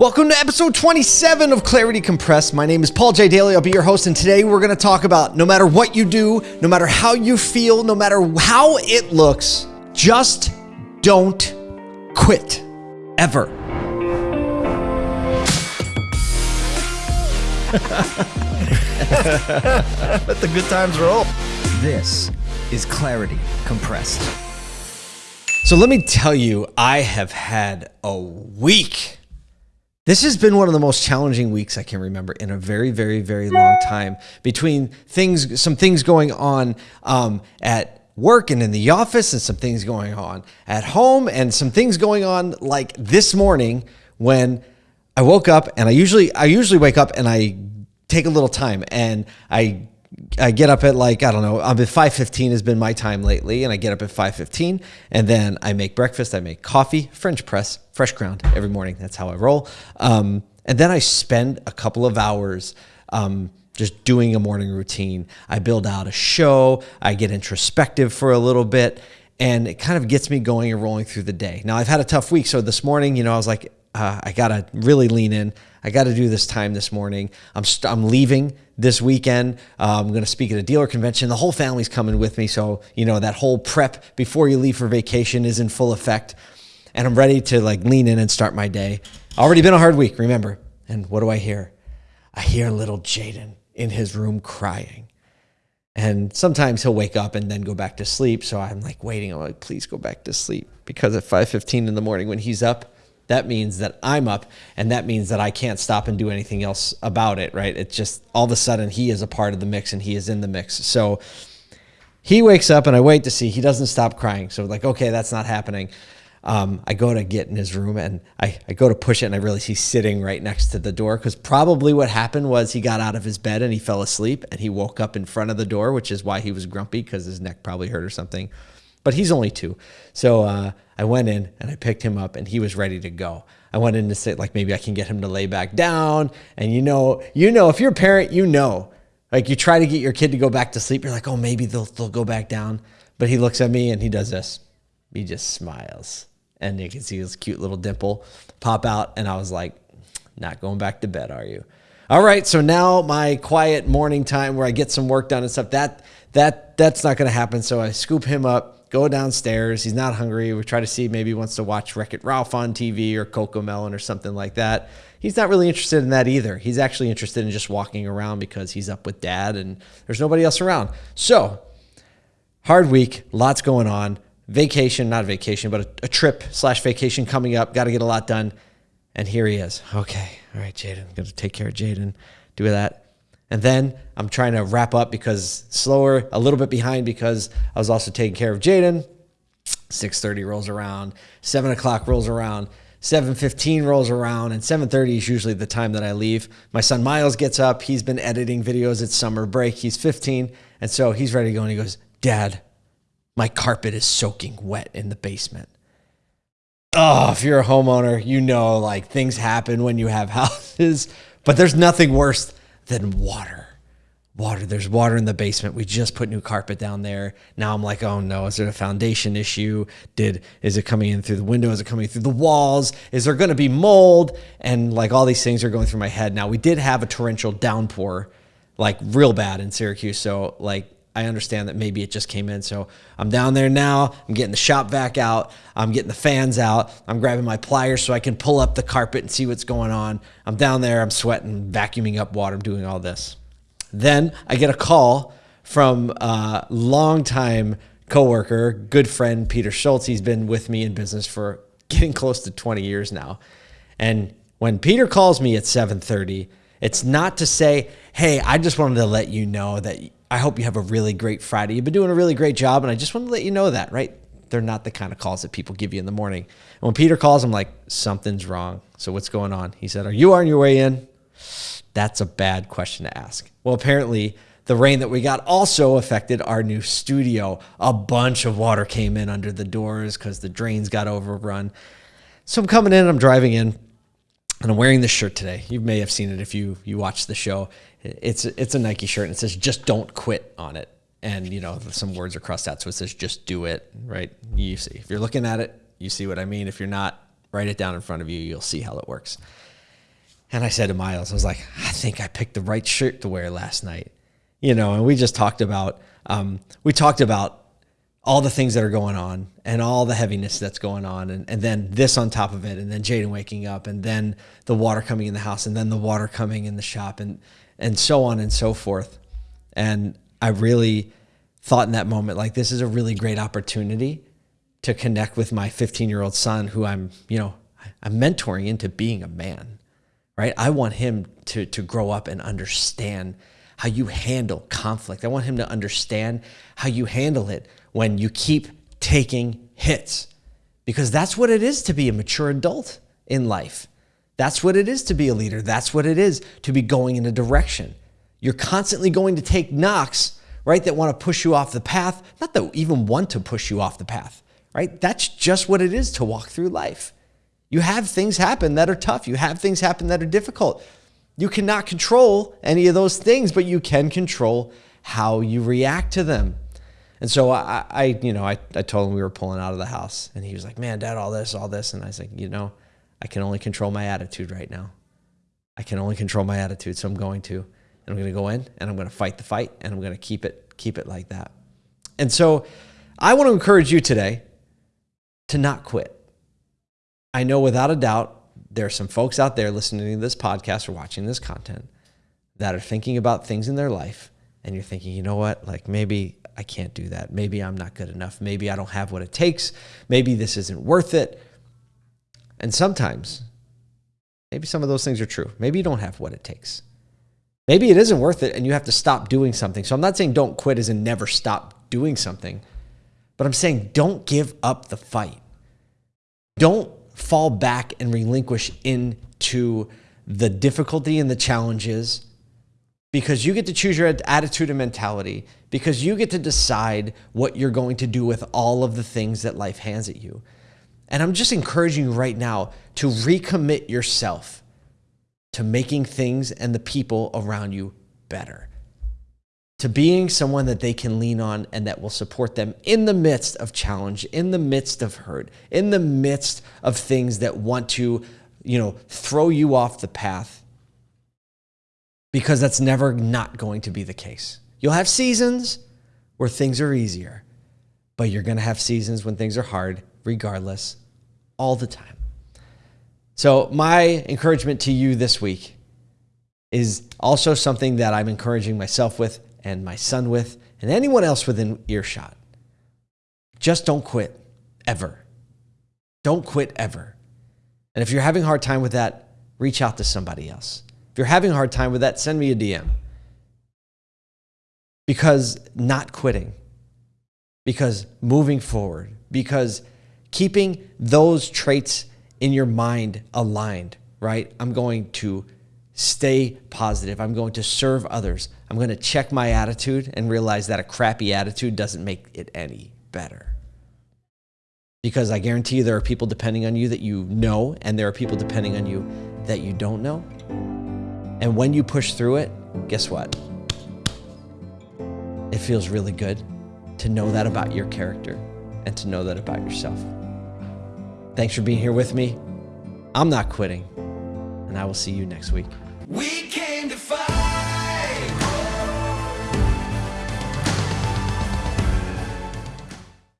Welcome to episode 27 of Clarity Compressed. My name is Paul J. Daly. I'll be your host, and today we're going to talk about no matter what you do, no matter how you feel, no matter how it looks, just don't quit. Ever. Let the good times roll. This is Clarity Compressed. So let me tell you, I have had a week. This has been one of the most challenging weeks I can remember in a very, very, very long time. Between things, some things going on um, at work and in the office, and some things going on at home, and some things going on like this morning when I woke up. And I usually, I usually wake up and I take a little time, and I I get up at like I don't know. I'm at five fifteen has been my time lately, and I get up at five fifteen, and then I make breakfast. I make coffee, French press, fresh ground every morning. That's how I roll. Um, and then I spend a couple of hours. Um, just doing a morning routine. I build out a show. I get introspective for a little bit, and it kind of gets me going and rolling through the day. Now I've had a tough week, so this morning, you know, I was like, uh, I gotta really lean in. I got to do this time this morning. I'm st- I'm leaving this weekend. Uh, I'm going to speak at a dealer convention. The whole family's coming with me, so you know that whole prep before you leave for vacation is in full effect, and I'm ready to like lean in and start my day. Already been a hard week, remember? And what do I hear? I hear little Jaden in his room crying. And sometimes he'll wake up and then go back to sleep. So I'm like waiting. I'm like, please go back to sleep. Because at 5:15 in the morning when he's up, that means that I'm up and that means that I can't stop and do anything else about it, right? It's just all of a sudden he is a part of the mix and he is in the mix. So he wakes up and I wait to see he doesn't stop crying. So like, okay, that's not happening. Um, I go to get in his room and I, I go to push it and I realize he's sitting right next to the door because probably what happened was he got out of his bed and he fell asleep and he woke up in front of the door, which is why he was grumpy because his neck probably hurt or something. But he's only two. So uh, I went in and I picked him up and he was ready to go. I went in to say like maybe I can get him to lay back down. And you know, you know, if you're a parent, you know, like you try to get your kid to go back to sleep. You're like, oh, maybe they'll they'll go back down. But he looks at me and he does this. He just smiles, and you can see his cute little dimple pop out. And I was like, not going back to bed, are you? All right. So now my quiet morning time where I get some work done and stuff that that that's not going to happen. So I scoop him up go downstairs. He's not hungry. We try to see maybe he wants to watch Wreck It Ralph on TV or CoComelon or something like that. He's not really interested in that either. He's actually interested in just walking around because he's up with dad and there's nobody else around. So, hard week, lots going on. Vacation, not a vacation, but a, a trip slash vacation coming up. Got to get a lot done. And here he is. Okay. All right, Jaden. Got to take care of Jaden. Do that. And then I'm trying to wrap up because slower, a little bit behind because I was also taking care of Jaden. 6:30 rolls around, seven o'clock rolls around, 7:15 rolls around, and 7:30 is usually the time that I leave. My son Miles gets up. He's been editing videos. It's summer break. He's 15, and so he's ready to go. And he goes, "Dad, my carpet is soaking wet in the basement." Oh, if you're a homeowner, you know like things happen when you have houses, but there's nothing worse than water. Water. There's water in the basement. We just put new carpet down there. Now I'm like, oh no, is it a foundation issue? Did is it coming in through the window? Is it coming through the walls? Is there going to be mold? And like all these things are going through my head. Now we did have a torrential downpour, like real bad in Syracuse. So like I understand that maybe it just came in. So I'm down there now. I'm getting the shop vac out. I'm getting the fans out. I'm grabbing my pliers so I can pull up the carpet and see what's going on. I'm down there. I'm sweating, vacuuming up water. I'm doing all this. Then I get a call from a longtime coworker, good friend Peter Schultz. He's been with me in business for getting close to 20 years now. And when Peter calls me at 7:30, it's not to say, "Hey, I just wanted to let you know that I hope you have a really great Friday. You've been doing a really great job, and I just want to let you know that, right? They're not the kind of calls that people give you in the morning. And when Peter calls, I'm like, something's wrong. So what's going on? He said, Are you on your way in? That's a bad question to ask. Well, apparently, the rain that we got also affected our new studio. A bunch of water came in under the doors because the drains got overrun. So I'm coming in, I'm driving in, and I'm wearing this shirt today. You may have seen it if you you watched the show. It's it's a Nike shirt and it says "Just don't quit" on it, and you know some words are crossed out, so it says "Just do it." Right? You see, if you're looking at it, you see what I mean. If you're not, write it down in front of you. You'll see how it works. And I said to Miles, I was like, I think I picked the right shirt to wear last night. You know, and we just talked about, um, we talked about all the things that are going on and all the heaviness that's going on and, and then this on top of it and then Jaden waking up and then the water coming in the house and then the water coming in the shop and and so on and so forth. And I really thought in that moment like this is a really great opportunity to connect with my 15 year old son who I'm, you know, I'm mentoring into being a man, right? I want him to, to grow up and understand how you handle conflict. I want him to understand how you handle it when you keep taking hits because that's what it is to be a mature adult in life. That's what it is to be a leader. That's what it is to be going in a direction. You're constantly going to take knocks, right, that want to push you off the path, not that even want to push you off the path, right? That's just what it is to walk through life. You have things happen that are tough. You have things happen that are difficult. You cannot control any of those things, but you can control how you react to them. And so I, I you know, I, I told him we were pulling out of the house and he was like, man, dad, all this, all this. And I was like, you know, I can only control my attitude right now. I can only control my attitude. So I'm going to, and I'm going to go in and I'm going to fight the fight and I'm going to keep it, keep it like that. And so I want to encourage you today to not quit. I know without a doubt, there are some folks out there listening to this podcast or watching this content that are thinking about things in their life and you're thinking, you know what, like maybe I can't do that. Maybe I'm not good enough. Maybe I don't have what it takes. Maybe this isn't worth it. And sometimes, maybe some of those things are true. Maybe you don't have what it takes. Maybe it isn't worth it and you have to stop doing something. So I'm not saying don't quit as in never stop doing something, but I'm saying don't give up the fight. Don't fall back and relinquish into the difficulty and the challenges because you get to choose your attitude and mentality, because you get to decide what you're going to do with all of the things that life hands at you. And I'm just encouraging you right now to recommit yourself to making things and the people around you better, to being someone that they can lean on and that will support them in the midst of challenge, in the midst of hurt, in the midst of things that want to, you know, throw you off the path because that's never not going to be the case. You'll have seasons where things are easier, but you're going to have seasons when things are hard, regardless, all the time. So, my encouragement to you this week is also something that I'm encouraging myself with and my son with and anyone else within earshot. Just don't quit ever. Don't quit ever. And if you're having a hard time with that, reach out to somebody else you're having a hard time with that, send me a DM. Because not quitting, because moving forward, because keeping those traits in your mind aligned, right? I'm going to stay positive. I'm going to serve others. I'm going to check my attitude and realize that a crappy attitude doesn't make it any better. Because I guarantee you there are people depending on you that you know, and there are people depending on you that you don't know. And when you push through it, guess what? It feels really good to know that about your character and to know that about yourself. Thanks for being here with me. I'm not quitting, and I will see you next week. We